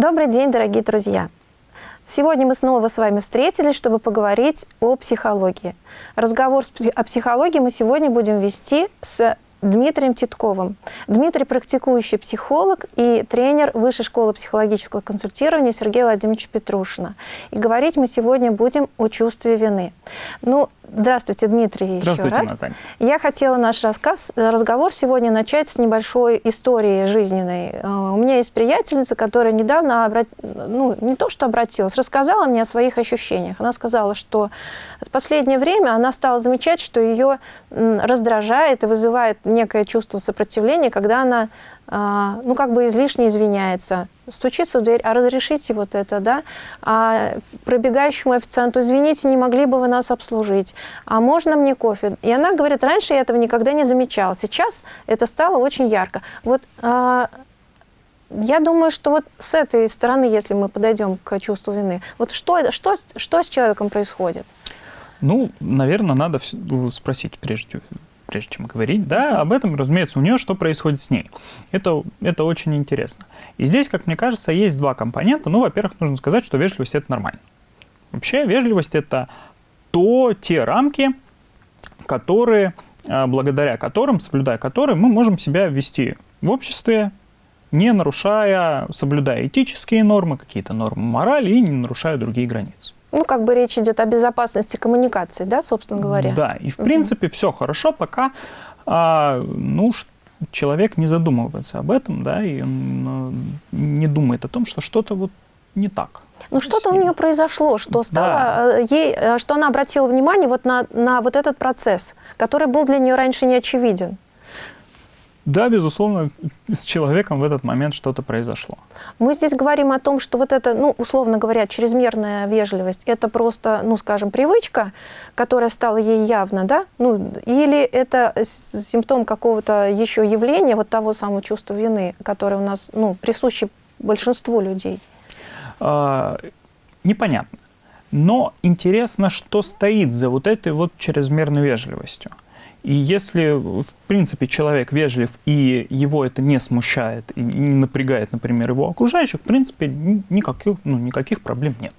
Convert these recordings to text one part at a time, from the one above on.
Добрый день, дорогие друзья! Сегодня мы снова с вами встретились, чтобы поговорить о психологии. Разговор о психологии мы сегодня будем вести с Дмитрием Титковым. Дмитрий – практикующий психолог и тренер Высшей школы психологического консультирования Сергея Владимировича Петрушина. И говорить мы сегодня будем о чувстве вины. Ну, Здравствуйте, Дмитрий, Здравствуйте, еще раз. Наталья. Я хотела наш рассказ, разговор сегодня начать с небольшой истории жизненной. Э, у меня есть приятельница, которая недавно, обрат... ну, не то что обратилась, рассказала мне о своих ощущениях. Она сказала, что в последнее время она стала замечать, что ее раздражает и вызывает некое чувство сопротивления, когда она а, ну, как бы излишне извиняется, стучится в дверь, а разрешите вот это, да, а пробегающему официанту, извините, не могли бы вы нас обслужить, а можно мне кофе? И она говорит, раньше я этого никогда не замечала, сейчас это стало очень ярко. Вот а, я думаю, что вот с этой стороны, если мы подойдем к чувству вины, вот что, что, что с человеком происходит? Ну, наверное, надо спросить прежде прежде чем говорить, да, об этом, разумеется, у нее что происходит с ней. Это, это очень интересно. И здесь, как мне кажется, есть два компонента. Ну, во-первых, нужно сказать, что вежливость – это нормально. Вообще, вежливость – это то, те рамки, которые, а, благодаря которым, соблюдая которые, мы можем себя вести в обществе, не нарушая, соблюдая этические нормы, какие-то нормы морали и не нарушая другие границы. Ну, как бы речь идет о безопасности коммуникации, да, собственно говоря? Да, и в угу. принципе все хорошо, пока а, ну, человек не задумывается об этом, да, и он ну, не думает о том, что что-то вот не так. Ну, что-то у нее произошло, что стало да. Э, ей, э, что она обратила внимание вот на, на вот этот процесс, который был для нее раньше не очевиден. Да, безусловно, с человеком в этот момент что-то произошло. Мы здесь говорим о том, что вот это, ну, условно говоря, чрезмерная вежливость, это просто, ну, скажем, привычка, которая стала ей явно, да? Ну, или это симптом какого-то еще явления, вот того самого чувства вины, которое у нас, ну, присуще большинству людей? А, непонятно. Но интересно, что стоит за вот этой вот чрезмерной вежливостью. И если, в принципе, человек вежлив, и его это не смущает, и не напрягает, например, его окружающих, в принципе, никаких, ну, никаких проблем нет.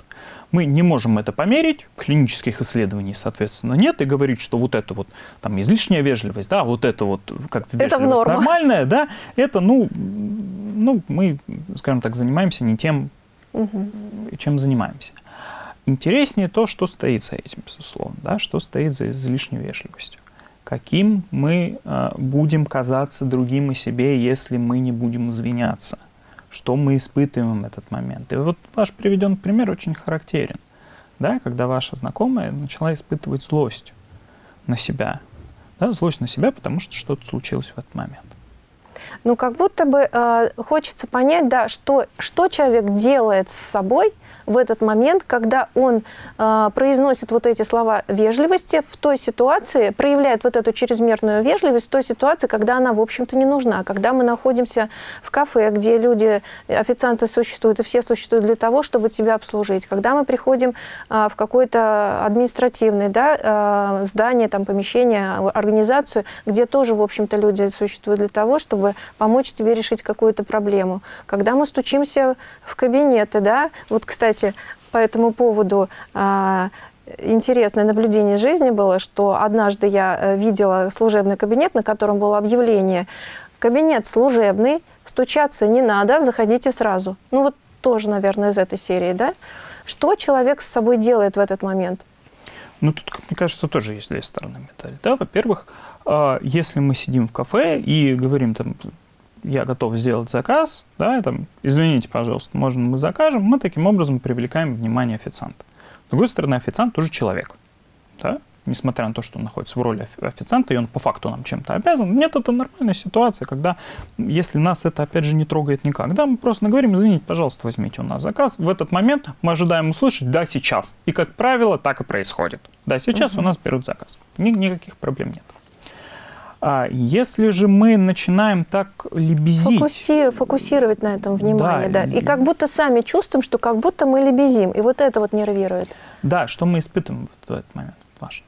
Мы не можем это померить, клинических исследований, соответственно, нет, и говорить, что вот это вот там излишняя вежливость, да, вот это вот как вежливость это норма. нормальная, да, это, ну, ну, мы, скажем так, занимаемся не тем, угу. чем занимаемся. Интереснее то, что стоит за этим, безусловно, да, что стоит за излишней вежливостью каким мы э, будем казаться другим и себе, если мы не будем извиняться. Что мы испытываем в этот момент. И вот ваш приведенный пример очень характерен. Да, когда ваша знакомая начала испытывать злость на себя. Да, злость на себя, потому что что-то случилось в этот момент. Ну, как будто бы э, хочется понять, да, что, что человек делает с собой, в этот момент, когда он э, произносит вот эти слова вежливости в той ситуации, проявляет вот эту чрезмерную вежливость в той ситуации, когда она, в общем-то, не нужна. Когда мы находимся в кафе, где люди, официанты существуют, и все существуют для того, чтобы тебя обслужить. Когда мы приходим э, в какое-то административное да, э, здание, там, помещение, организацию, где тоже, в общем-то, люди существуют для того, чтобы помочь тебе решить какую-то проблему. Когда мы стучимся в кабинеты, да, вот, кстати, кстати, по этому поводу а, интересное наблюдение жизни было, что однажды я э, видела служебный кабинет, на котором было объявление «Кабинет служебный, стучаться не надо, заходите сразу». Ну вот тоже, наверное, из этой серии, да? Что человек с собой делает в этот момент? Ну, тут, мне кажется, тоже есть две стороны медали. Да, во-первых, а, если мы сидим в кафе и говорим там я готов сделать заказ, да, там, извините, пожалуйста, можно мы закажем, мы таким образом привлекаем внимание официанта. С другой стороны, официант тоже человек, да, несмотря на то, что он находится в роли официанта, и он по факту нам чем-то обязан. Нет, это нормальная ситуация, когда, если нас это, опять же, не трогает никак, да, мы просто говорим, извините, пожалуйста, возьмите у нас заказ. В этот момент мы ожидаем услышать «да, сейчас». И, как правило, так и происходит. Да, сейчас угу. у нас берут заказ. Ни, никаких проблем нет. А если же мы начинаем так лебезить... Фокуси... Фокусировать на этом внимание, да, да. И как будто сами чувствуем, что как будто мы лебезим. И вот это вот нервирует. Да, что мы испытываем в этот момент, важно.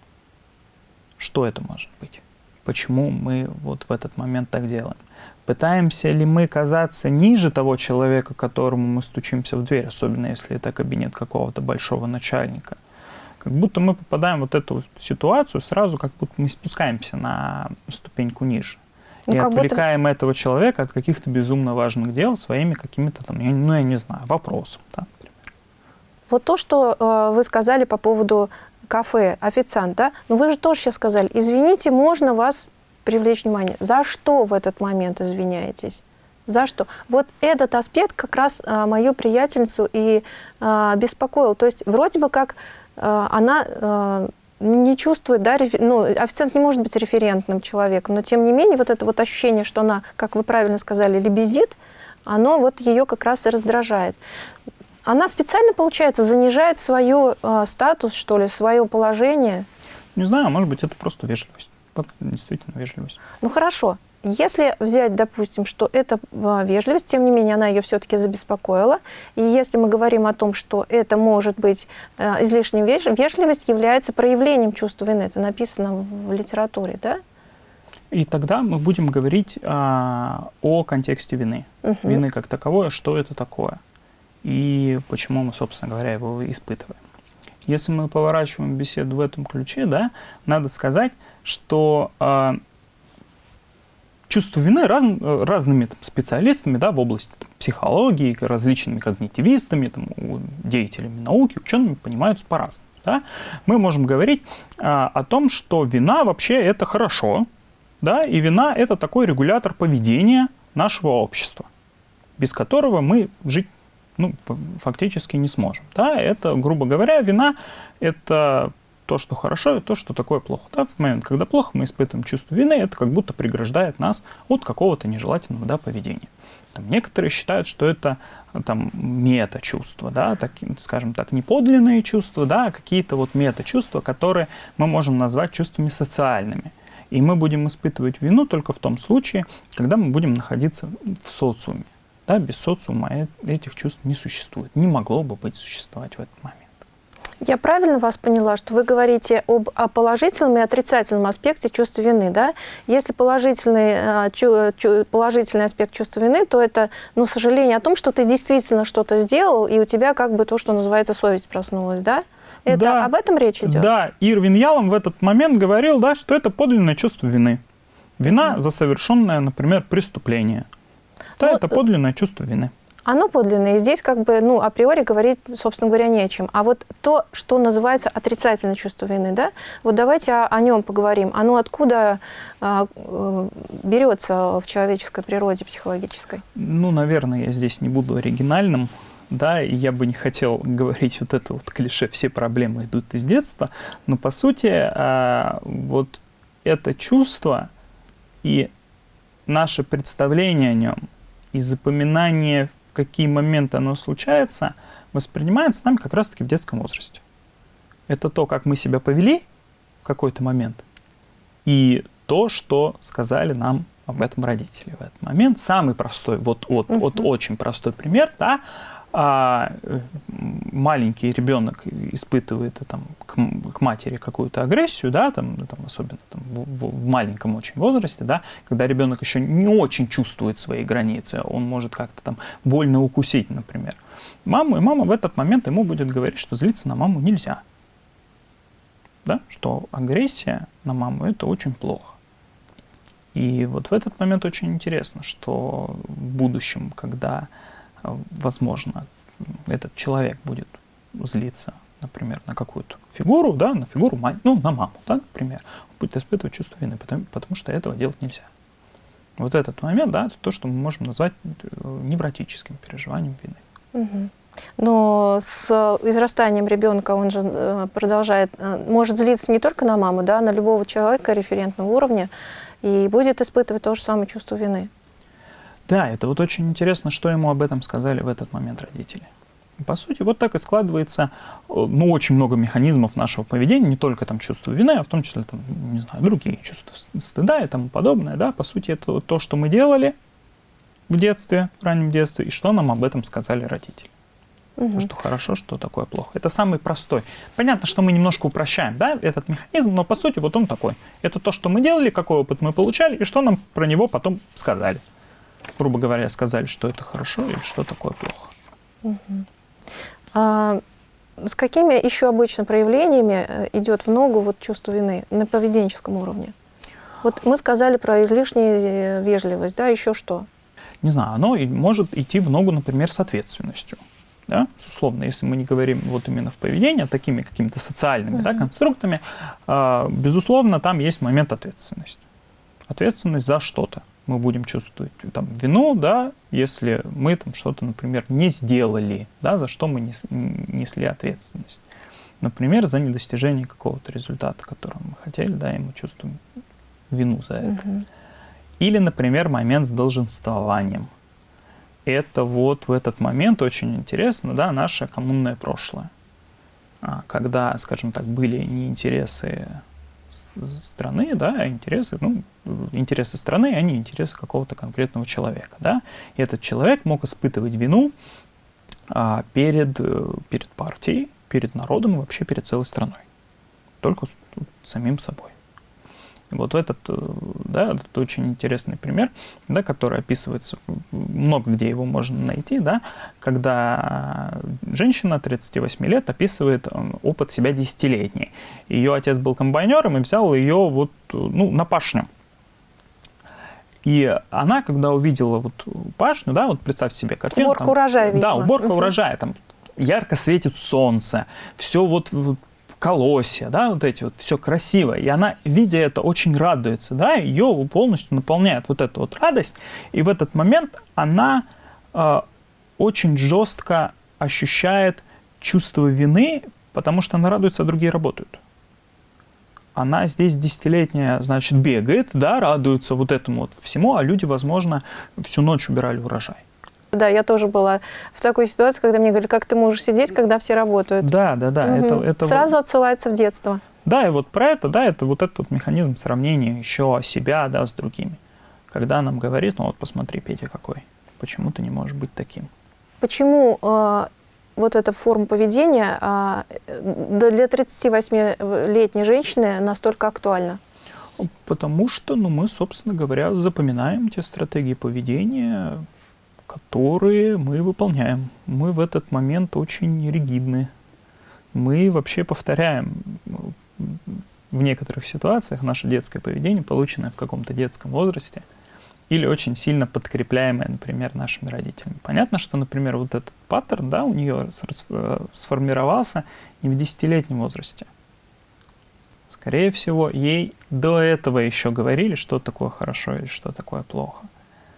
Что это может быть? почему мы вот в этот момент так делаем. Пытаемся ли мы казаться ниже того человека, которому мы стучимся в дверь, особенно если это кабинет какого-то большого начальника. Как будто мы попадаем в вот эту ситуацию, сразу как будто мы спускаемся на ступеньку ниже. Ну, и отвлекаем будто... этого человека от каких-то безумно важных дел своими какими-то там, ну, я не знаю, вопросами. Да, вот то, что э, вы сказали по поводу кафе, официант, да, но вы же тоже сейчас сказали, извините, можно вас привлечь внимание. За что в этот момент извиняетесь? За что? Вот этот аспект как раз а, мою приятельницу и а, беспокоил. То есть вроде бы как она а, не чувствует, да, рефер... ну, официант не может быть референтным человеком, но тем не менее вот это вот ощущение, что она, как вы правильно сказали, лебезит, оно вот ее как раз и раздражает. Она специально, получается, занижает свой э, статус, что ли, свое положение? Не знаю, может быть, это просто вежливость. Вот действительно вежливость. Ну хорошо. Если взять, допустим, что это а, вежливость, тем не менее она ее все-таки забеспокоила, и если мы говорим о том, что это может быть излишней веж... вежливость, является проявлением чувства вины, это написано в литературе, да? И тогда мы будем говорить а, о контексте вины. Угу. Вины как таковое, что это такое, и почему мы, собственно говоря, его испытываем. Если мы поворачиваем беседу в этом ключе, да, надо сказать, что э, чувство вины раз, разными там, специалистами да, в области там, психологии, различными когнитивистами, там, деятелями науки, учеными понимаются по-разному. Да? Мы можем говорить а, о том, что вина вообще это хорошо, да, и вина это такой регулятор поведения нашего общества, без которого мы жить ну, фактически не сможем. Да? Это, грубо говоря, вина – это то, что хорошо, и то, что такое плохо. Да? В момент, когда плохо, мы испытываем чувство вины, это как будто преграждает нас от какого-то нежелательного да, поведения. Там, некоторые считают, что это там, мета-чувства, да, так, скажем так, не подлинные чувства, да, а какие-то вот мета-чувства, которые мы можем назвать чувствами социальными. И мы будем испытывать вину только в том случае, когда мы будем находиться в социуме. Да, без социума этих чувств не существует, не могло бы быть существовать в этот момент. Я правильно вас поняла, что вы говорите об о положительном и отрицательном аспекте чувства вины, да? Если положительный, э, положительный аспект чувства вины, то это, ну, сожаление о том, что ты действительно что-то сделал, и у тебя как бы то, что называется совесть проснулась, да? Это да, об этом речь идет? Да, Ирвин Ялом в этот момент говорил, да, что это подлинное чувство вины. Вина mm за совершенное, например, преступление. Да, ну, это подлинное чувство вины. Оно подлинное. И здесь как бы, ну, априори говорить, собственно говоря, не о чем. А вот то, что называется отрицательное чувство вины, да, вот давайте о, о нем поговорим. Оно откуда а, э, берется в человеческой природе психологической? Ну, наверное, я здесь не буду оригинальным, да, и я бы не хотел говорить вот это вот клише «все проблемы идут из детства», но по сути а, вот это чувство и наше представление о нем и запоминание, какие моменты оно случается, воспринимается нами как раз-таки в детском возрасте. Это то, как мы себя повели в какой-то момент, и то, что сказали нам об этом родители в этот момент. Самый простой, вот, вот, вот очень простой пример, да, а э, маленький ребенок испытывает там, к, к матери какую-то агрессию, да, там, ну, там, особенно там, в, в маленьком очень возрасте, да, когда ребенок еще не очень чувствует свои границы, он может как-то там больно укусить, например. Маму, и мама в этот момент ему будет говорить, что злиться на маму нельзя. Да? Что агрессия на маму – это очень плохо. И вот в этот момент очень интересно, что в будущем, когда возможно, этот человек будет злиться, например, на какую-то фигуру, да, на фигуру, ну, на маму, да, например, он будет испытывать чувство вины, потому, потому что этого делать нельзя. Вот этот момент, да, это то, что мы можем назвать э, невротическим переживанием вины. Но с израстанием ребенка он же э, продолжает, э, может злиться не только на маму, да, на любого человека референтного уровня, и будет испытывать то же самое чувство вины. Да, это вот очень интересно, что ему об этом сказали в этот момент родители. По сути, вот так и складывается, э, ну, очень много механизмов нашего поведения, не только там чувство вины, а в том числе, там, не знаю, другие чувства стыда и тому подобное, да, по сути, это то, что мы делали в детстве, в раннем детстве, и что нам об этом сказали родители. Угу. Что хорошо, что такое плохо. Это самый простой. Понятно, что мы немножко упрощаем да, этот механизм, но по сути вот он такой. Это то, что мы делали, какой опыт мы получали, и что нам про него потом сказали. Грубо говоря, сказали, что это хорошо или что такое плохо. Угу. А, с какими еще обычно проявлениями э, идет в ногу вот чувство вины на поведенческом уровне? Вот мы сказали про излишнюю э, вежливость, да, еще что? Не знаю, оно может идти в ногу, например, с ответственностью. Да? Условно, если мы не говорим вот именно в поведении, а такими какими-то социальными uh-huh. да, конструктами, э, безусловно, там есть момент ответственности. Ответственность за что-то. Мы будем чувствовать там, вину, да, если мы там что-то, например, не сделали, да, за что мы нес, несли ответственность. Например, за недостижение какого-то результата, которого мы хотели, да, и мы чувствуем вину за это. Uh-huh. Или, например, момент с долженствованием это вот в этот момент очень интересно, да, наше коммунное прошлое. А, когда, скажем так, были не интересы страны, да, интересы, ну, интересы страны, а не интересы какого-то конкретного человека, да. И этот человек мог испытывать вину а, перед, э, перед партией, перед народом и вообще перед целой страной. Только с, самим собой. Вот этот, э, да, это очень интересный пример, да, который описывается, много где его можно найти, да, когда женщина 38 лет описывает э, опыт себя десятилетний. Ее отец был комбайнером и взял ее вот, ну, на пашню. И она, когда увидела вот пашню, да, вот представьте себе картину. Уборка там, урожая, видимо. Да, уборка угу. урожая, там ярко светит солнце, все вот, вот колосья, да, вот эти вот, все красиво. И она, видя это, очень радуется, да, ее полностью наполняет вот эта вот радость. И в этот момент она э, очень жестко ощущает чувство вины, потому что она радуется, а другие работают. Она здесь десятилетняя, значит, бегает, да, радуется вот этому вот всему, а люди, возможно, всю ночь убирали урожай. Да, я тоже была в такой ситуации, когда мне говорили, как ты можешь сидеть, когда все работают. Да, да, да. Угу. Это, это Сразу вот... отсылается в детство. Да, и вот про это, да, это вот этот вот механизм сравнения еще себя, да, с другими. Когда нам говорит, ну вот посмотри, Петя какой, почему ты не можешь быть таким? Почему э, вот эта форма поведения э, для 38-летней женщины настолько актуальна? Потому что, ну, мы, собственно говоря, запоминаем те стратегии поведения, которые мы выполняем. Мы в этот момент очень ригидны. Мы вообще повторяем в некоторых ситуациях наше детское поведение, полученное в каком-то детском возрасте, или очень сильно подкрепляемое, например, нашими родителями. Понятно, что, например, вот этот паттерн, да, у нее сформировался не в десятилетнем возрасте. Скорее всего, ей до этого еще говорили, что такое хорошо или что такое плохо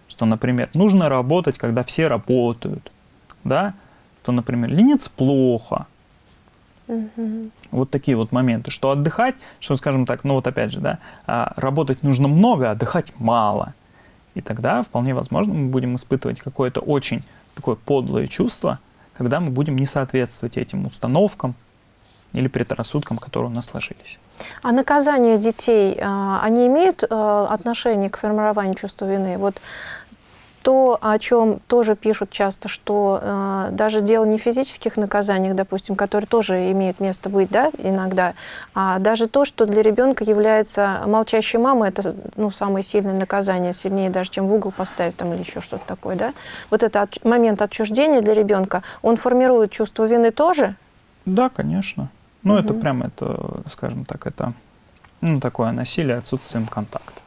что, например, нужно работать, когда все работают, да, то, например, лениться плохо. Угу. Вот такие вот моменты, что отдыхать, что, скажем так, ну вот опять же, да, а, работать нужно много, отдыхать мало. И тогда вполне возможно мы будем испытывать какое-то очень такое подлое чувство, когда мы будем не соответствовать этим установкам или предрассудкам, которые у нас сложились. А наказание детей, а, они имеют а, отношение к формированию чувства вины? Вот то, о чем тоже пишут часто, что э, даже дело не в физических наказаниях, допустим, которые тоже имеют место быть, да, иногда, а даже то, что для ребенка является молчащей мамой, это ну, самое сильное наказание, сильнее даже, чем в угол поставить там или еще что-то такое, да. Вот этот от, момент отчуждения для ребенка, он формирует чувство вины тоже? Да, конечно. Ну, угу. это прямо, это, скажем так, это ну, такое насилие отсутствием контакта.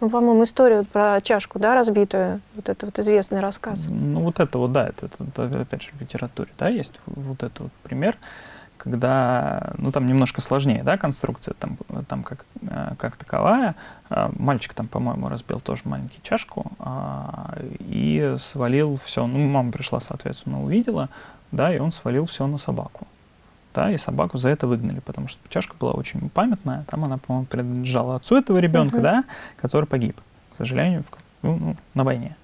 Ну, по-моему, историю про чашку, да, разбитую, вот это вот известный рассказ. Ну, вот это вот, да, это, это опять же в литературе, да, есть вот этот вот пример, когда, ну, там немножко сложнее, да, конструкция там, там как, э, как таковая. А, мальчик там, по-моему, разбил тоже маленькую чашку а, и свалил все, ну, мама пришла, соответственно, увидела, да, и он свалил все на собаку да, и собаку за это выгнали, потому что чашка была очень памятная, там она, по-моему, принадлежала отцу этого ребенка, uh-huh. да, который погиб, к сожалению, в, ну, ну, на войне.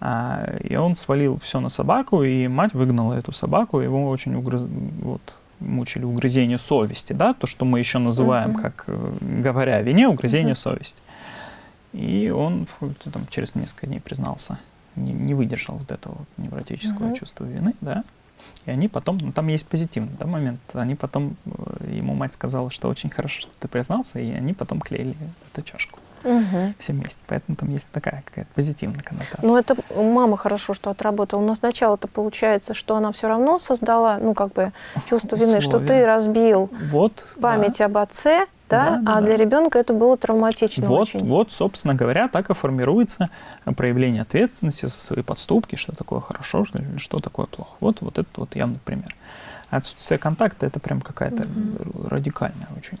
А, и он свалил все на собаку, и мать выгнала эту собаку, его очень угрыз... вот, мучили угрызение совести, да, то, что мы еще называем, uh-huh. как э, говоря о вине, угрызение uh-huh. совести. И он там, через несколько дней признался, не, не выдержал вот этого вот невротического uh-huh. чувства вины, да, И они потом, ну там есть позитивный да, момент, они потом, э, ему мать сказала, что очень хорошо, что ты признался, и они потом клеили эту чашку угу. все вместе. Поэтому там есть такая какая-то позитивная коннотация. Ну, это мама хорошо, что отработала. Но сначала-то получается, что она все равно создала, ну, как бы, чувство вины, что ты разбил вот, память да. об отце, да, да, а да. для ребенка это было травматично вот, очень. Вот, собственно говоря, так и формируется проявление ответственности за свои подступки, что такое хорошо, что, что такое плохо. Вот, вот этот вот явный пример. Отсутствие контакта – это прям какая-то угу. радикальная очень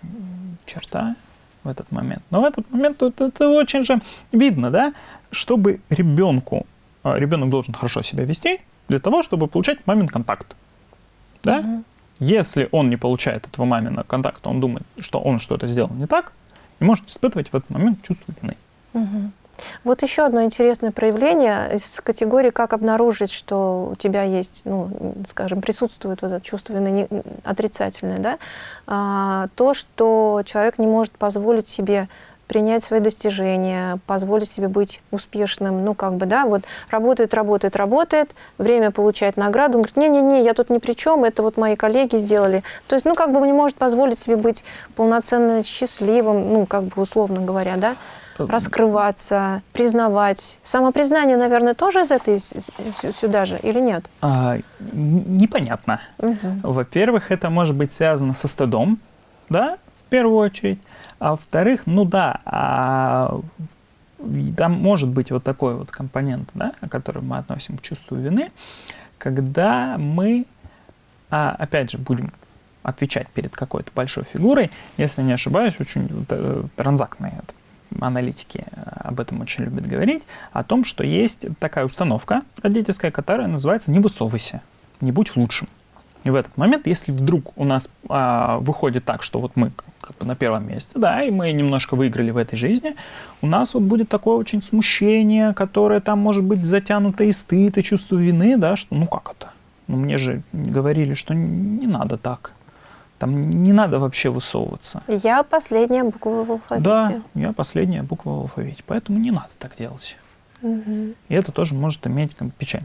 черта в этот момент. Но в этот момент это, это очень же видно, да, чтобы ребенку, а, ребенок должен хорошо себя вести для того, чтобы получать мамин контакт. Да? Угу. Если он не получает этого мамина контакта, он думает, что он что-то сделал не так, и может испытывать в этот момент чувство вины. Угу. Вот еще одно интересное проявление из категории «как обнаружить, что у тебя есть, ну, скажем, присутствует вот это чувство вины отрицательное», да? а, то, что человек не может позволить себе принять свои достижения, позволить себе быть успешным, ну, как бы, да, вот работает, работает, работает, время получает награду, он говорит, не-не-не, я тут ни при чем, это вот мои коллеги сделали. То есть, ну, как бы не может позволить себе быть полноценно счастливым, ну, как бы условно говоря, да, раскрываться, признавать. Самопризнание, наверное, тоже из этой сюда же или нет? А, непонятно. Угу. Во-первых, это может быть связано со стыдом, да, в первую очередь. А во-вторых, ну да, а, там может быть вот такой вот компонент, да, который мы относим к чувству вины, когда мы, а, опять же, будем отвечать перед какой-то большой фигурой, если не ошибаюсь, очень э, транзактные аналитики э, об этом очень любят говорить, о том, что есть такая установка родительская, которая называется «не высовывайся, не будь лучшим». И в этот момент, если вдруг у нас а, выходит так, что вот мы как бы на первом месте, да, и мы немножко выиграли в этой жизни, у нас вот будет такое очень смущение, которое там может быть затянуто и стыд, и чувство вины, да, что ну как это? Ну мне же говорили, что не надо так. Там не надо вообще высовываться. Я последняя буква в алфавите. Да, я последняя буква в алфавите. Поэтому не надо так делать. Угу. И это тоже может иметь печаль.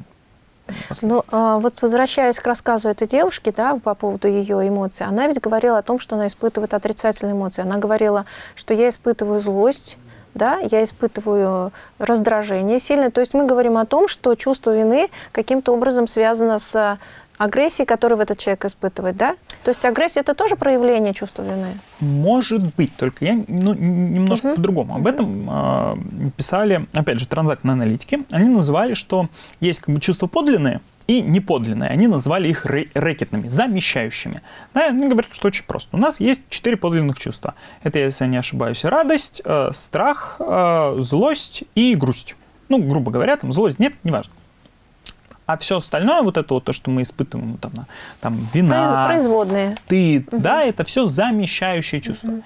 Ну, а, вот возвращаясь к рассказу этой девушки, да, по поводу ее эмоций, она ведь говорила о том, что она испытывает отрицательные эмоции. Она говорила, что я испытываю злость, да, я испытываю раздражение сильное. То есть мы говорим о том, что чувство вины каким-то образом связано с агрессии, которую этот человек испытывает, да? То есть агрессия – это тоже проявление чувства вины? Может быть, только я ну, немножко uh-huh. по-другому. Об этом э, писали, опять же, транзактные аналитики. Они называли, что есть как бы чувства подлинные и неподлинные. Они назвали их рэкетными, замещающими. Да, они говорят, что очень просто. У нас есть четыре подлинных чувства. Это, если я не ошибаюсь, радость, э, страх, э, злость и грусть. Ну, грубо говоря, там злость нет, неважно. А все остальное, вот это вот то, что мы испытываем, ну, там, там вина, производные, стыд, угу. да, это все замещающие чувства. Угу.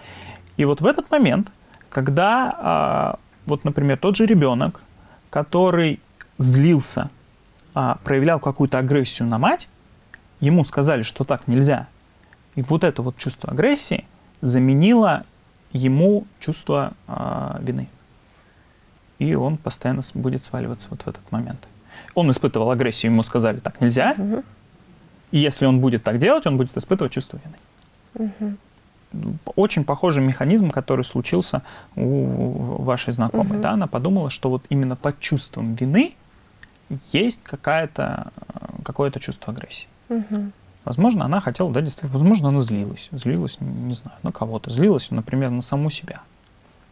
И вот в этот момент, когда, а, вот, например, тот же ребенок, который злился, а, проявлял какую-то агрессию на мать, ему сказали, что так нельзя. И вот это вот чувство агрессии заменило ему чувство а, вины. И он постоянно будет сваливаться вот в этот момент. Он испытывал агрессию, ему сказали, так нельзя. Угу. И если он будет так делать, он будет испытывать чувство вины. Угу. Очень похожий механизм, который случился у вашей знакомой. Угу. Да? Она подумала, что вот именно под чувством вины есть какое-то какое чувство агрессии. Угу. Возможно, она хотела, да, действительно, возможно, она злилась. Злилась, не знаю, на кого-то. Злилась, например, на саму себя.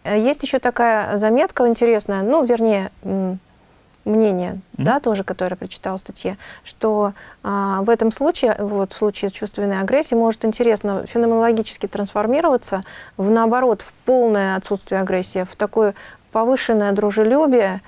Есть еще такая заметка интересная, ну, вернее, мнение, mm-hmm. да, тоже, которое я прочитала в статье, что а, в этом случае, вот в случае чувственной агрессии, может интересно феноменологически трансформироваться в наоборот, в полное отсутствие агрессии, в такое повышенное дружелюбие,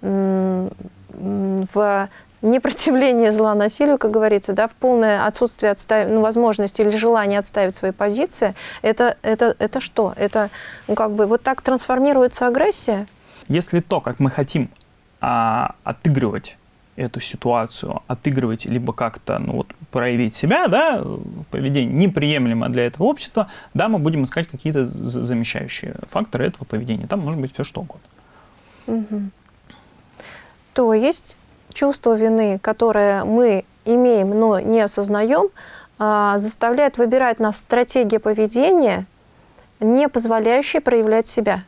в непротивление зла насилию, как говорится, да, в полное отсутствие отстав... ну, возможности или желания отставить свои позиции, это, это, это что? Это ну, как бы вот так трансформируется агрессия? Если то, как мы хотим а, отыгрывать эту ситуацию, отыгрывать, либо как-то ну, вот, проявить себя, да, поведение неприемлемо для этого общества, да, мы будем искать какие-то замещающие факторы этого поведения. Там может быть все что угодно. Угу. То есть чувство вины, которое мы имеем, но не осознаем, а, заставляет выбирать нас стратегия поведения, не позволяющая проявлять себя.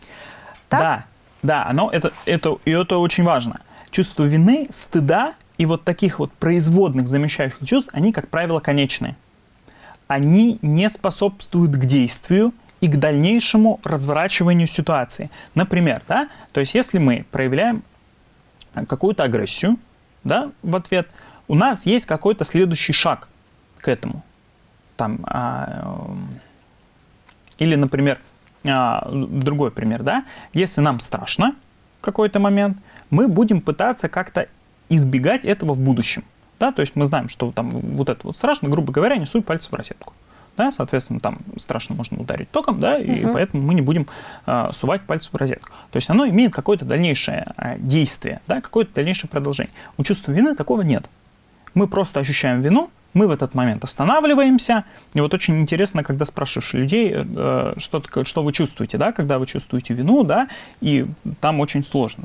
Так? Да, да, оно, это, это, и это очень важно. Чувство вины, стыда и вот таких вот производных замещающих чувств, они, как правило, конечные. Они не способствуют к действию и к дальнейшему разворачиванию ситуации. Например, да, то есть если мы проявляем какую-то агрессию да, в ответ, у нас есть какой-то следующий шаг к этому. Там, а, или, например, а, другой пример, да, если нам страшно в какой-то момент, мы будем пытаться как-то избегать этого в будущем. Да, то есть мы знаем, что там вот это вот страшно, грубо говоря, не суй пальцы в розетку. Да, соответственно, там страшно можно ударить током, да, и угу. поэтому мы не будем э, сувать пальцы в розетку. То есть оно имеет какое-то дальнейшее э, действие, да, какое-то дальнейшее продолжение. У чувства вины такого нет. Мы просто ощущаем вину, мы в этот момент останавливаемся. И вот очень интересно, когда спрашиваешь людей, э, что, что вы чувствуете, да, когда вы чувствуете вину, да, и там очень сложно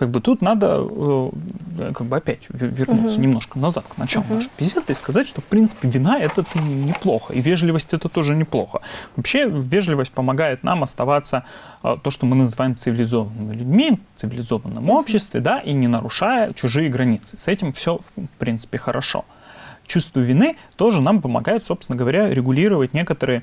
как бы тут надо э, как бы опять вернуться угу. немножко назад к началу угу. нашей беседы и сказать, что в принципе вина это неплохо, и вежливость это тоже неплохо. Вообще вежливость помогает нам оставаться э, то, что мы называем цивилизованными людьми, в цивилизованном угу. обществе, да, и не нарушая чужие границы. С этим все в принципе хорошо. Чувство вины тоже нам помогает, собственно говоря, регулировать некоторые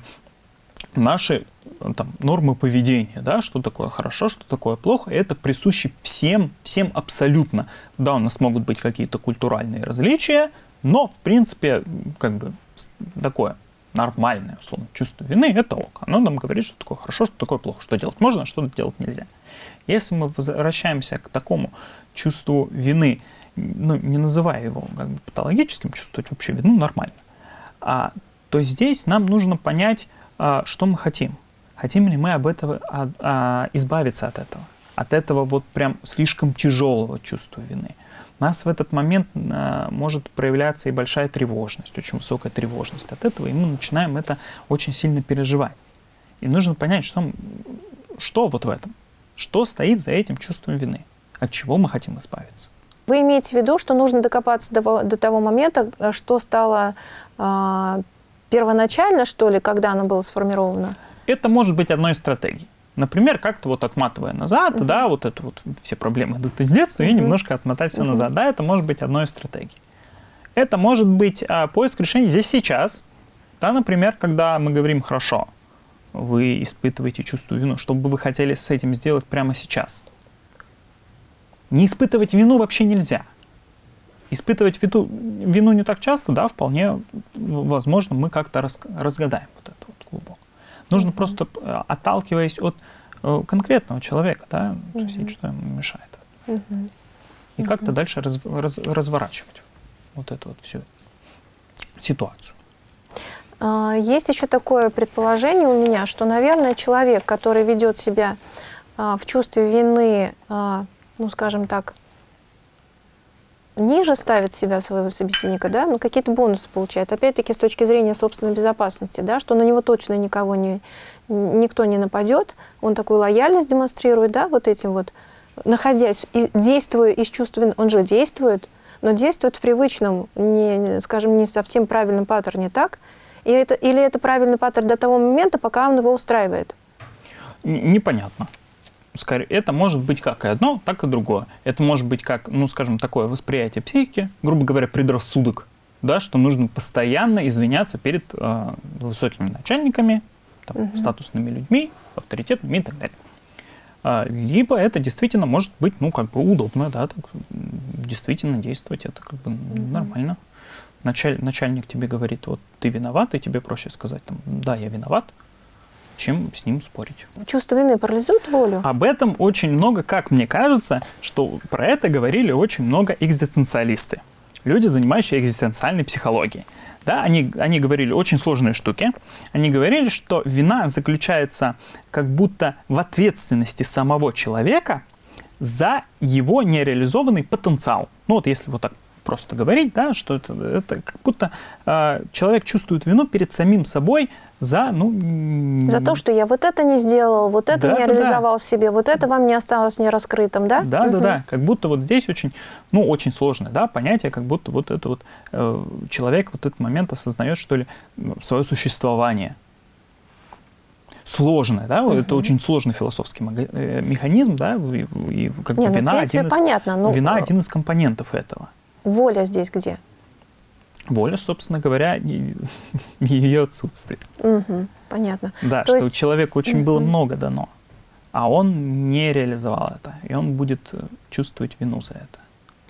наши э, там, нормы поведения, да, что такое хорошо, что такое плохо, это присуще всем, всем абсолютно. Да, у нас могут быть какие-то культуральные различия, но, в принципе, как бы такое нормальное, условно, чувство вины, это ок. Оно нам говорит, что такое хорошо, что такое плохо, что делать можно, а что делать нельзя. Если мы возвращаемся к такому чувству вины, ну, не называя его как бы патологическим, чувствовать вообще вину нормально, а, то здесь нам нужно понять, а, что мы хотим. Хотим ли мы об этого, а, а, избавиться от этого? От этого вот прям слишком тяжелого чувства вины. У нас в этот момент а, может проявляться и большая тревожность, очень высокая тревожность от этого, и мы начинаем это очень сильно переживать. И нужно понять, что, что вот в этом, что стоит за этим чувством вины, от чего мы хотим избавиться. Вы имеете в виду, что нужно докопаться до, до того момента, что стало первоначально, что ли, когда оно было сформировано? Это может быть одной из стратегий. Например, как-то вот отматывая назад, uh -huh. да, вот это вот все проблемы идут из детства, uh -huh. и немножко отмотать все uh -huh. назад. Да, это может быть одной из стратегий. Это может быть а, поиск решений здесь сейчас. Да, например, когда мы говорим «хорошо», вы испытываете чувство вину, что бы вы хотели с этим сделать прямо сейчас. Не испытывать вину вообще нельзя. Испытывать вину, вину не так часто, да, вполне возможно, мы как-то раз, разгадаем вот это вот глубоко. Нужно mm-hmm. просто, э, отталкиваясь от э, конкретного человека, да, mm-hmm. что ему мешает. Mm-hmm. И mm-hmm. как-то дальше раз, раз, разворачивать вот эту вот всю ситуацию. А, есть еще такое предположение у меня, что, наверное, человек, который ведет себя а, в чувстве вины, а, ну, скажем так, ниже ставит себя своего собеседника, да, ну какие-то бонусы получает. Опять-таки с точки зрения собственной безопасности, да, что на него точно никого не, никто не нападет, он такую лояльность демонстрирует, да, вот этим вот, находясь, и действуя из чувств, он же действует, но действует в привычном, не, скажем, не совсем правильном паттерне, так? И это, или это правильный паттерн до того момента, пока он его устраивает? Непонятно скорее, это может быть как и одно, так и другое. Это может быть как, ну, скажем, такое восприятие психики, грубо говоря, предрассудок, да, что нужно постоянно извиняться перед э, высокими начальниками, там, угу. статусными людьми, авторитетными и так далее. А, либо это действительно может быть, ну, как бы удобно, да, так, действительно действовать, это как бы угу. нормально. Началь, начальник тебе говорит, вот ты виноват, и тебе проще сказать, там, да, я виноват, чем с ним спорить. Чувство вины парализует волю? Об этом очень много, как мне кажется, что про это говорили очень много экзистенциалисты. Люди, занимающие экзистенциальной психологией. Да, они, они говорили очень сложные штуки. Они говорили, что вина заключается как будто в ответственности самого человека за его нереализованный потенциал. Ну вот если вот так просто говорить, да, что это, это как будто э, человек чувствует вину перед самим собой за, ну... За то, что я вот это не сделал, вот это да, не да, реализовал да. в себе, вот это вам не осталось не раскрытым, да? Да, угу. да, да. Как будто вот здесь очень, ну, очень сложное, да, понятие, как будто вот это вот э, человек в этот момент осознает, что ли, свое существование. Сложное, да, угу. это очень сложный философский э, механизм, да, и, и как не, бы вина, ну, один из, понятно, но... вина один из компонентов этого. Воля здесь где? Воля, собственно говоря, ее отсутствие. Угу, понятно. Да, То что есть... человеку очень угу. было много дано, а он не реализовал это, и он будет чувствовать вину за это.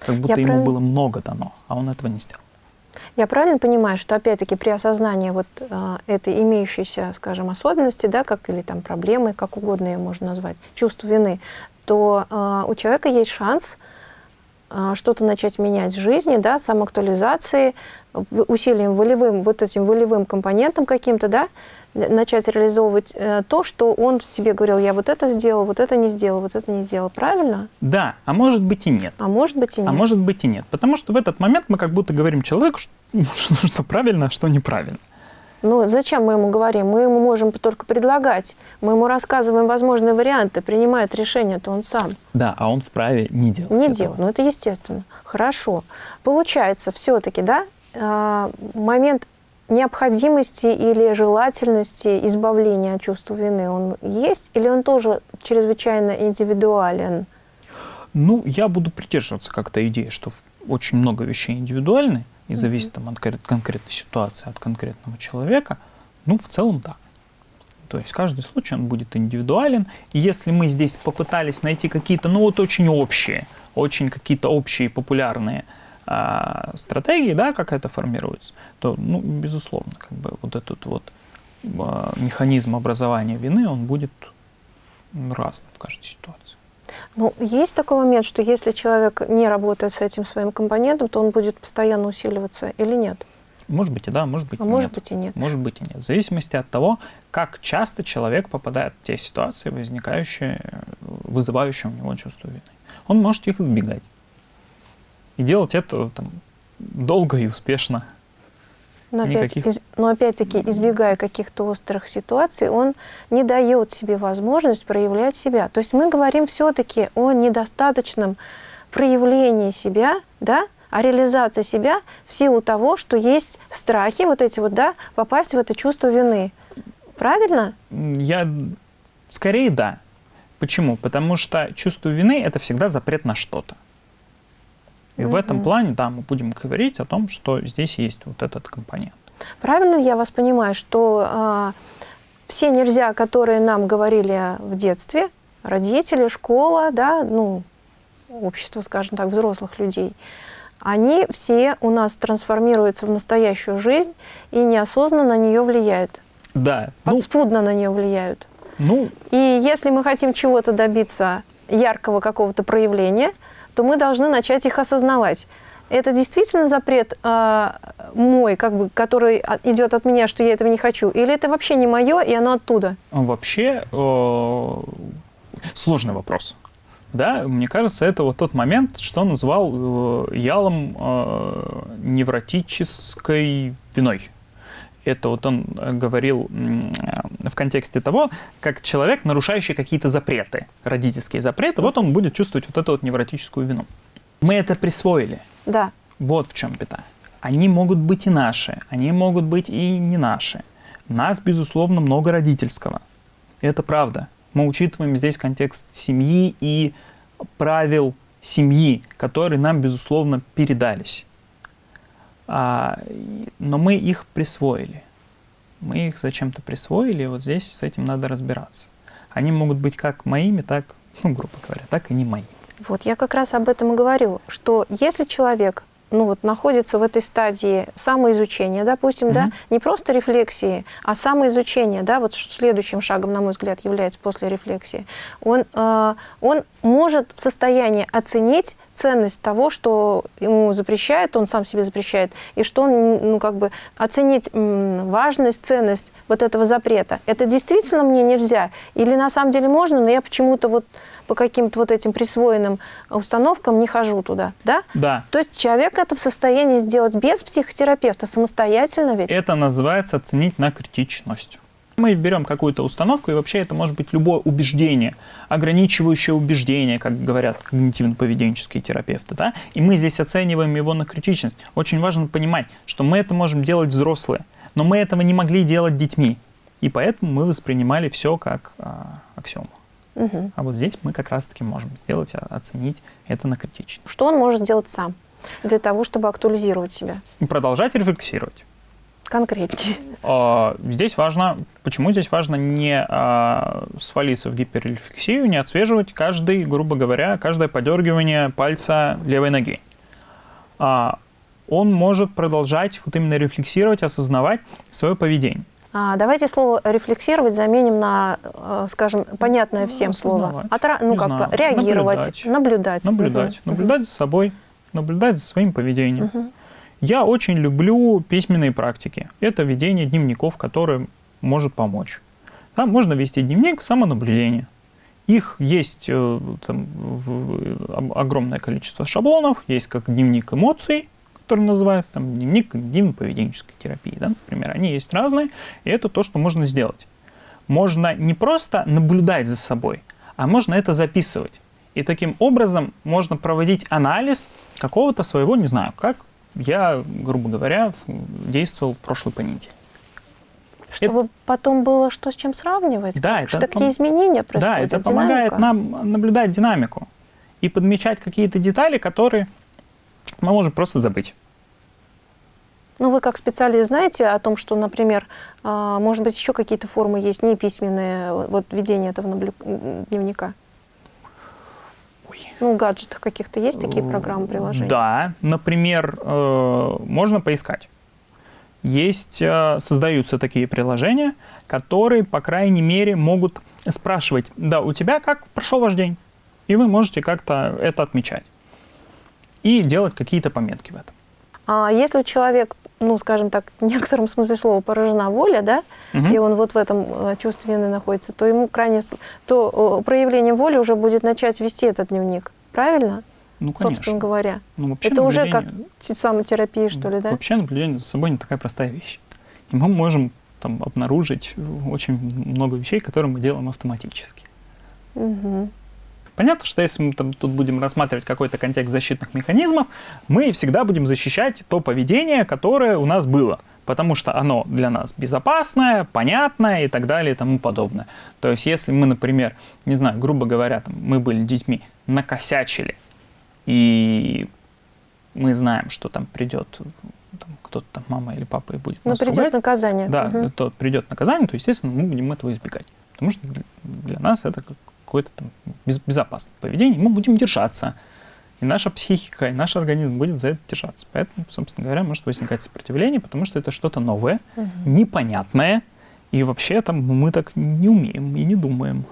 Как будто Я ему прав... было много дано, а он этого не сделал. Я правильно понимаю, что опять-таки при осознании вот э, этой имеющейся, скажем, особенности, да, как или там проблемы, как угодно ее можно назвать, чувство вины, то э, у человека есть шанс э, что-то начать менять в жизни, да, самоактуализации, усилием волевым, вот этим волевым компонентом каким-то, да, начать реализовывать э, то, что он себе говорил, я вот это сделал, вот это не сделал, вот это не сделал. Правильно? Да, а может быть и нет. А может быть и нет. А может быть и нет. Потому что в этот момент мы как будто говорим человеку, что, что правильно, а что неправильно. Ну, зачем мы ему говорим? Мы ему можем только предлагать. Мы ему рассказываем возможные варианты, принимает решение-то он сам. Да, а он вправе не делать Не этого. делать, ну это естественно. Хорошо. Получается, все-таки, да, момент необходимости или желательности избавления от чувства вины, он есть или он тоже чрезвычайно индивидуален? Ну, я буду придерживаться как-то идеи, что очень много вещей индивидуальны и зависит там, от конкретной ситуации, от конкретного человека. Ну, в целом, да. То есть каждый случай он будет индивидуален. И если мы здесь попытались найти какие-то, ну вот очень общие, очень какие-то общие популярные а, стратегии, да, как это формируется, то, ну, безусловно, как бы вот этот вот а, механизм образования вины, он будет разным в каждой ситуации. Ну, есть такой момент, что если человек не работает с этим своим компонентом, то он будет постоянно усиливаться или нет? Может быть и да, может быть а и может нет. быть и нет. Может быть и нет. В зависимости от того, как часто человек попадает в те ситуации, возникающие, вызывающие у него чувство вины. Он может их избегать. И делать это там, долго и успешно. Но, опять, из, но опять-таки, избегая каких-то острых ситуаций, он не дает себе возможность проявлять себя. То есть мы говорим все-таки о недостаточном проявлении себя, да, о реализации себя в силу того, что есть страхи, вот эти вот, да, попасть в это чувство вины. Правильно? Я скорее да. Почему? Потому что чувство вины – это всегда запрет на что-то. И угу. в этом плане, да, мы будем говорить о том, что здесь есть вот этот компонент. Правильно я вас понимаю, что э, все нельзя, которые нам говорили в детстве, родители, школа, да, ну, общество, скажем так, взрослых людей, они все у нас трансформируются в настоящую жизнь и неосознанно на нее влияют. Да. Подспудно ну, на нее влияют. Ну. И если мы хотим чего-то добиться, яркого какого-то проявления, то мы должны начать их осознавать. Это действительно запрет э, мой, как бы, который идет от меня, что я этого не хочу? Или это вообще не мое, и оно оттуда? Вообще э, сложный вопрос. Да, мне кажется, это вот тот момент, что назвал э, ялом э, невротической виной. Это вот он говорил в контексте того, как человек, нарушающий какие-то запреты, родительские запреты, вот он будет чувствовать вот эту вот невротическую вину. Мы это присвоили. Да. Вот в чем беда. Они могут быть и наши, они могут быть и не наши. Нас, безусловно, много родительского. Это правда. Мы учитываем здесь контекст семьи и правил семьи, которые нам, безусловно, передались. А, но мы их присвоили. Мы их зачем-то присвоили, и вот здесь с этим надо разбираться. Они могут быть как моими, так, ну, грубо говоря, так и не моими. Вот я как раз об этом и говорю, что если человек ну вот находится в этой стадии самоизучения, допустим, mm-hmm. да, не просто рефлексии, а самоизучения, да, вот следующим шагом, на мой взгляд, является после рефлексии, он, э, он может в состоянии оценить ценность того, что ему запрещает, он сам себе запрещает, и что он, ну, как бы, оценить важность, ценность вот этого запрета. Это действительно мне нельзя? Или на самом деле можно, но я почему-то вот по каким-то вот этим присвоенным установкам не хожу туда, да? Да. То есть человек это в состоянии сделать без психотерапевта, самостоятельно ведь? Это называется оценить на критичность. Мы берем какую-то установку, и вообще это может быть любое убеждение, ограничивающее убеждение, как говорят когнитивно-поведенческие терапевты, да? и мы здесь оцениваем его на критичность. Очень важно понимать, что мы это можем делать взрослые, но мы этого не могли делать детьми, и поэтому мы воспринимали все как а, аксиому. Угу. А вот здесь мы как раз-таки можем сделать, оценить это на критичность. Что он может сделать сам для того, чтобы актуализировать себя? Продолжать рефлексировать конкретнее? А, здесь важно, почему здесь важно не а, свалиться в гиперрефлексию, не отслеживать каждый, грубо говоря, каждое подергивание пальца левой ноги. А, он может продолжать вот именно рефлексировать, осознавать свое поведение. А, давайте слово рефлексировать заменим на, скажем, понятное ну, всем слово. Отра... Ну, как бы реагировать, наблюдать. Наблюдать. Наблюдать, угу. наблюдать за собой, наблюдать за своим поведением. Угу. Я очень люблю письменные практики. Это ведение дневников, которое может помочь. Там можно вести дневник самонаблюдения. Их есть э, там, в, огромное количество шаблонов. Есть как дневник эмоций, который называется там, дневник когнитивно-поведенческой терапии. Да? Например, они есть разные, и это то, что можно сделать. Можно не просто наблюдать за собой, а можно это записывать. И таким образом можно проводить анализ какого-то своего, не знаю, как я, грубо говоря, действовал в прошлый понедельник. Чтобы это... потом было что с чем сравнивать? Да, это какие изменения происходят? Да, это динамика? помогает нам наблюдать динамику и подмечать какие-то детали, которые мы можем просто забыть. Ну, вы как специалист знаете о том, что, например, а, может быть, еще какие-то формы есть, не письменные, вот ведение этого дневника? Ну, в гаджетах каких-то есть такие программы, приложения? Да, например, э, можно поискать. Есть, э, создаются такие приложения, которые, по крайней мере, могут спрашивать, да, у тебя как прошел ваш день? И вы можете как-то это отмечать. И делать какие-то пометки в этом. А если человек ну, скажем так, в некотором смысле слова поражена воля, да, угу. и он вот в этом э, чувстве вины находится, то ему крайне, то проявление воли уже будет начать вести этот дневник, правильно? Ну, конечно. Собственно говоря. Ну, Это уже как самотерапия, что ли, да? Вообще наблюдение за собой не такая простая вещь. И мы можем там обнаружить очень много вещей, которые мы делаем автоматически. Угу. Понятно, что если мы там, тут будем рассматривать какой-то контекст защитных механизмов, мы всегда будем защищать то поведение, которое у нас было потому что оно для нас безопасное, понятное и так далее и тому подобное. То есть если мы, например, не знаю, грубо говоря, там, мы были детьми, накосячили, и мы знаем, что там придет кто-то там, мама или папа, и будет Ну, придет ругать, наказание. Да, угу. то придет наказание, то, естественно, мы будем этого избегать. Потому что для нас это как какое-то там безопасное поведение, мы будем держаться. И наша психика, и наш организм будет за это держаться. Поэтому, собственно говоря, может возникать сопротивление, потому что это что-то новое, угу. непонятное, и вообще там мы так не умеем и не думаем.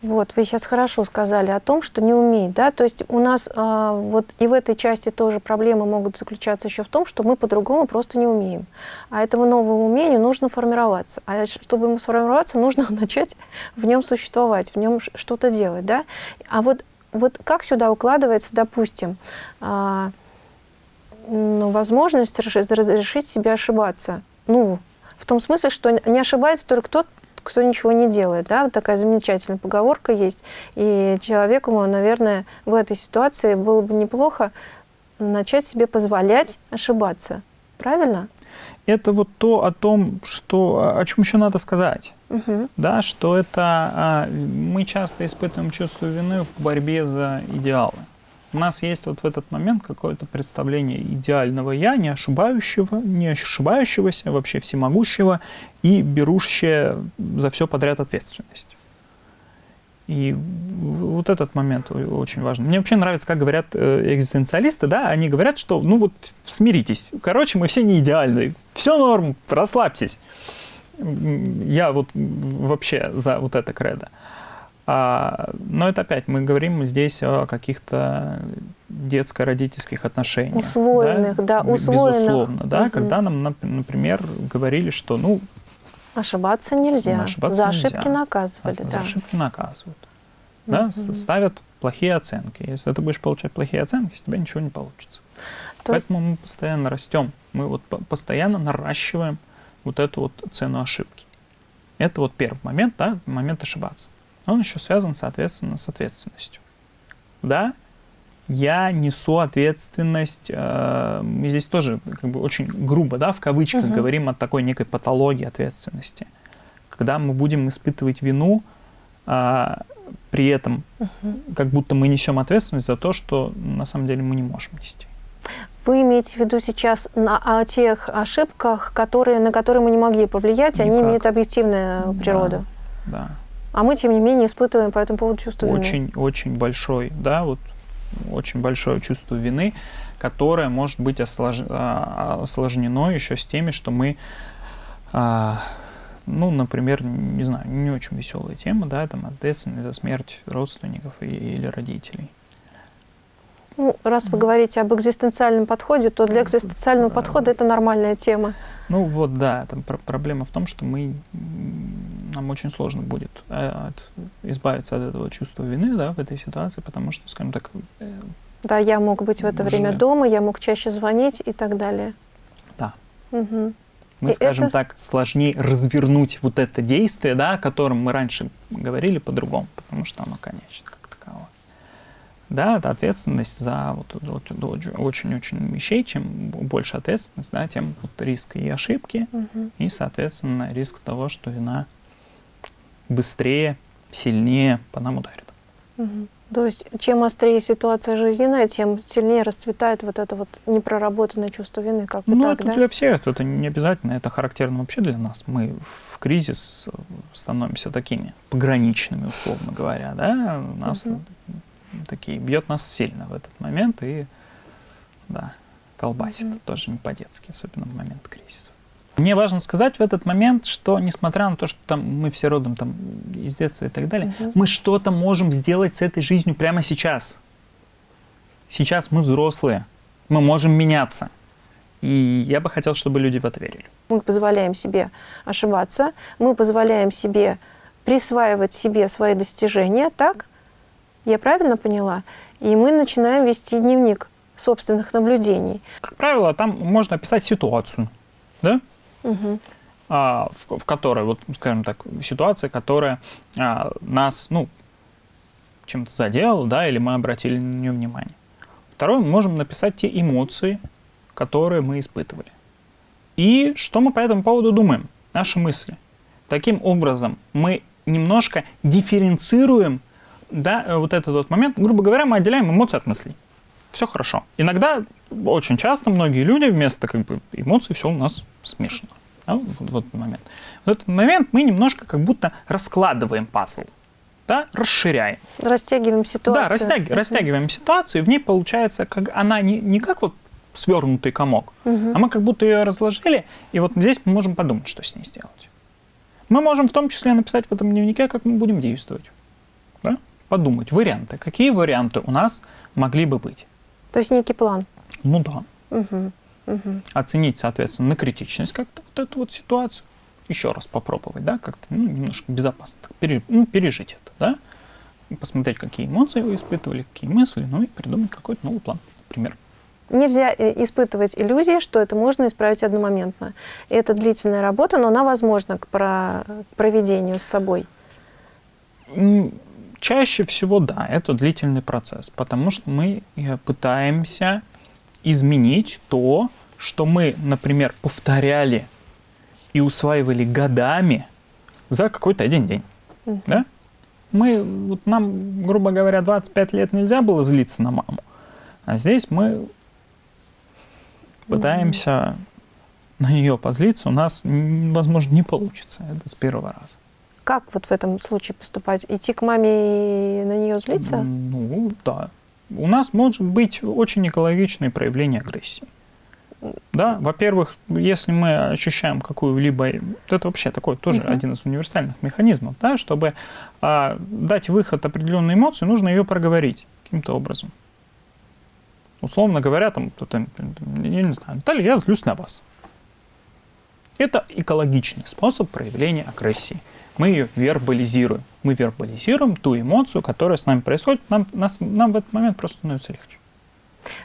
Вот, вы сейчас хорошо сказали о том, что не умеет, да, то есть у нас э, вот и в этой части тоже проблемы могут заключаться еще в том, что мы по-другому просто не умеем. А этому новому умению нужно формироваться. А чтобы ему сформироваться, нужно начать в нем существовать, в нем что-то делать, да. А вот, вот как сюда укладывается, допустим, э, ну, возможность разрешить себе ошибаться? Ну, в том смысле, что не ошибается только тот, кто ничего не делает. Да? Вот такая замечательная поговорка есть. И человеку, наверное, в этой ситуации было бы неплохо начать себе позволять ошибаться. Правильно? Это вот то о том, что, о чем еще надо сказать. Угу. Да, что это а, мы часто испытываем чувство вины в борьбе за идеалы. У нас есть вот в этот момент какое-то представление идеального «я», не ошибающего, не ошибающегося, вообще всемогущего и берущее за все подряд ответственность. И вот этот момент очень важен. Мне вообще нравится, как говорят э, экзистенциалисты, да, они говорят, что, ну вот, смиритесь. Короче, мы все не идеальны. Все норм, расслабьтесь. Я вот вообще за вот это кредо. А, но это опять, мы говорим здесь о каких-то детско-родительских отношениях. Усвоенных, да, да усвоенных. Безусловно, да, угу. когда нам, например, говорили, что, ну... Ошибаться нельзя. Ошибаться За нельзя. ошибки наказывали, За да. ошибки наказывают. Угу. Да, ставят плохие оценки. Если ты будешь получать плохие оценки, с тебя ничего не получится. То Поэтому есть... мы постоянно растем. Мы вот постоянно наращиваем вот эту вот цену ошибки. Это вот первый момент, да, момент ошибаться. Он еще связан, соответственно, с ответственностью. Да, я несу ответственность, э, мы здесь тоже как бы очень грубо, да, в кавычках угу. говорим о такой некой патологии ответственности. Когда мы будем испытывать вину, э, при этом угу. как будто мы несем ответственность за то, что на самом деле мы не можем нести. Вы имеете в виду сейчас на, о тех ошибках, которые, на которые мы не могли повлиять, Никак. они имеют объективную природу. Да, да. А мы, тем не менее, испытываем по этому поводу чувство вины. Очень, очень большой, да, вот очень большое чувство вины, которое может быть ослож... А, осложнено еще с теми, что мы, а, ну, например, не знаю, не очень веселая тема, да, там ответственность за смерть родственников или родителей. Ну, раз вы говорите об экзистенциальном подходе, то для экзистенциального подхода это нормальная тема. Ну вот, да, там проблема в том, что мы, нам очень сложно будет э, от, избавиться от этого чувства вины, да, в этой ситуации, потому что, скажем так... Э, да, я мог быть в это уже... время дома, я мог чаще звонить и так далее. Да. Угу. Мы, и скажем это... так, сложнее развернуть вот это действие, да, о котором мы раньше говорили по-другому, потому что оно конечно да, это ответственность за вот, очень-очень вещей. Чем больше ответственность, да, тем вот риск и ошибки, угу. и, соответственно, риск того, что вина быстрее, сильнее по нам ударит. Угу. То есть, чем острее ситуация жизненная, тем сильнее расцветает вот это вот непроработанное чувство вины, как бы Ну, так, это да? для всех, это не обязательно, это характерно вообще для нас. Мы в кризис становимся такими пограничными, условно говоря, да, у нас угу такие, бьет нас сильно в этот момент и, да, колбасит -hmm. тоже не по-детски, особенно в момент кризиса. Мне важно сказать в этот момент, что несмотря на то, что там мы все родом там из детства и так далее, угу. мы что-то можем сделать с этой жизнью прямо сейчас. Сейчас мы взрослые, мы можем меняться. И я бы хотел, чтобы люди в это верили. Мы позволяем себе ошибаться, мы позволяем себе присваивать себе свои достижения, так? Я правильно поняла? И мы начинаем вести дневник собственных наблюдений. Как правило, там можно описать ситуацию, да? А, в, в которой, вот, скажем так, ситуация, которая а, нас, ну, чем-то задела, да, или мы обратили на нее внимание. Второе, мы можем написать те эмоции, которые мы испытывали. И что мы по этому поводу думаем, наши мысли. Таким образом, мы немножко дифференцируем да, э, вот этот вот момент, грубо говоря, мы отделяем эмоции от мыслей. Все хорошо. Иногда, очень часто, многие люди вместо как бы, эмоций все у нас смешано. Да, вот, этот момент. В этот момент мы немножко как будто раскладываем пазл, да, расширяем. Растягиваем ситуацию. Да, растяг, растягиваем ситуацию, и в ней получается, как она не, не как вот свернутый комок, угу. а мы как будто ее разложили, и вот здесь мы можем подумать, что с ней сделать. Мы можем в том числе написать в этом дневнике, как мы будем действовать. Да? подумать варианты. Какие варианты у нас могли бы быть? То есть некий план? Ну да. Угу. Угу. Оценить, соответственно, на критичность как-то вот эту вот ситуацию. Еще раз попробовать, да, как-то ну, немножко безопасно так, пере, ну, пережить это, да. Посмотреть, какие эмоции вы испытывали, какие мысли, ну и придумать какой-то новый план, например. Нельзя э, испытывать иллюзии, что это можно исправить одномоментно. Это длительная работа, но она возможна к, про, к проведению с собой. Чаще всего, да, это длительный процесс, потому что мы э, пытаемся изменить то, что мы, например, повторяли и усваивали годами за какой-то один день. Угу. Да? Мы, вот нам, грубо говоря, 25 лет нельзя было злиться на маму, а здесь мы пытаемся на нее позлиться, у нас, возможно, не получится это с первого раза. Как вот в этом случае поступать? Идти к маме и на нее злиться? Ну, да. У нас может быть очень экологичное проявление агрессии. Да, во-первых, если мы ощущаем какую-либо... Это вообще такой тоже угу. один из универсальных механизмов, да, чтобы а, дать выход определенной эмоции, нужно ее проговорить каким-то образом. Условно говоря, там, я не знаю, Наталья, я злюсь на вас. Это экологичный способ проявления агрессии. Мы ее вербализируем. Мы вербализируем ту эмоцию, которая с нами происходит. Нам, нас, нам в этот момент просто становится легче.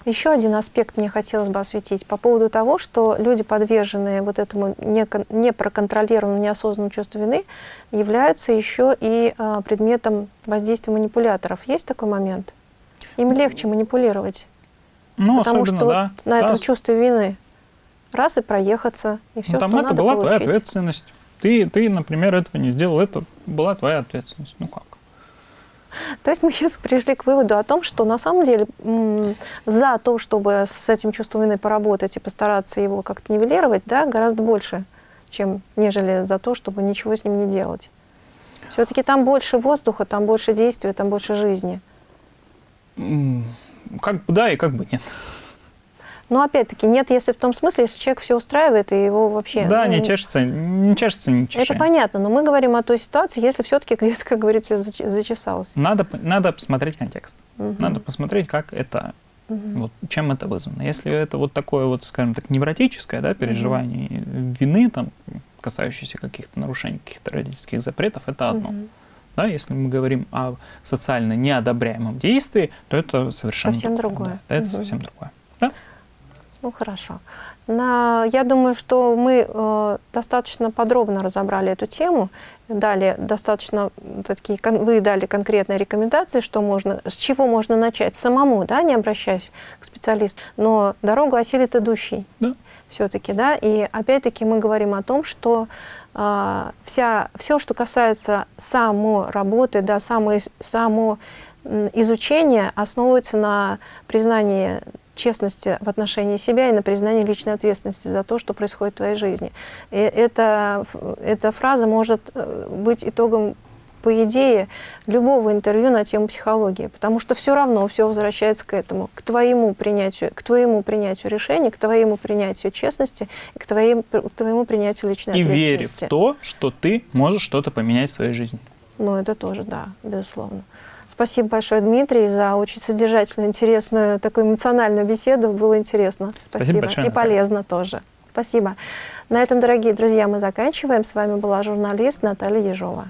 Еще один аспект мне хотелось бы осветить по поводу того, что люди, подверженные вот этому непроконтролированному, неосознанному чувству вины, являются еще и а, предметом воздействия манипуляторов. Есть такой момент? Им легче манипулировать. Ну, потому что да. вот на этом чувстве вины раз и проехаться, и все, ну, там что это надо была получить. твоя ответственность. Ты, ты, например, этого не сделал, это была твоя ответственность. Ну как? То есть мы сейчас пришли к выводу о том, что на самом деле за то, чтобы с этим чувством вины поработать и постараться его как-то нивелировать, да, гораздо больше, чем нежели за то, чтобы ничего с ним не делать. Все-таки там больше воздуха, там больше действия, там больше жизни. Как бы да и как бы нет. Но опять-таки нет, если в том смысле, если человек все устраивает и его вообще... Да, ну, не чешется, не чешется, не чешет. Это понятно, но мы говорим о той ситуации, если все-таки где-то, как говорится, зачесалось. Надо, надо посмотреть контекст. Угу. Надо посмотреть, как это, угу. вот, чем это вызвано. Если это вот такое вот, скажем так, невротическое да, переживание угу. вины, там, касающееся каких-то нарушений, каких-то родительских запретов, это одно. Угу. Да, если мы говорим о социально неодобряемом действии, то это совершенно совсем другое. другое. Да, это угу. совсем другое. Да? Ну хорошо. На, я думаю, что мы э, достаточно подробно разобрали эту тему, дали достаточно такие, вы дали конкретные рекомендации, что можно, с чего можно начать самому, да, не обращаясь к специалисту, но дорогу осилит идущий. Да. Все-таки, да, и опять-таки мы говорим о том, что э, вся, все, что касается само работы, да, само, само изучения основывается на признании честности в отношении себя и на признании личной ответственности за то, что происходит в твоей жизни. И эта, эта фраза может э, быть итогом по идее, любого интервью на тему психологии, потому что все равно все возвращается к этому, к твоему принятию, к твоему принятию решений, к твоему принятию честности, к твоему, к твоему принятию личной и ответственности. И вере в то, что ты можешь что-то поменять в своей жизни. Ну, это тоже, да, безусловно. Спасибо большое, Дмитрий, за очень содержательную, интересную, такую эмоциональную беседу. Было интересно. Спасибо, Спасибо большое. И полезно тоже. Спасибо. На этом, дорогие друзья, мы заканчиваем. С вами была журналист Наталья Ежова.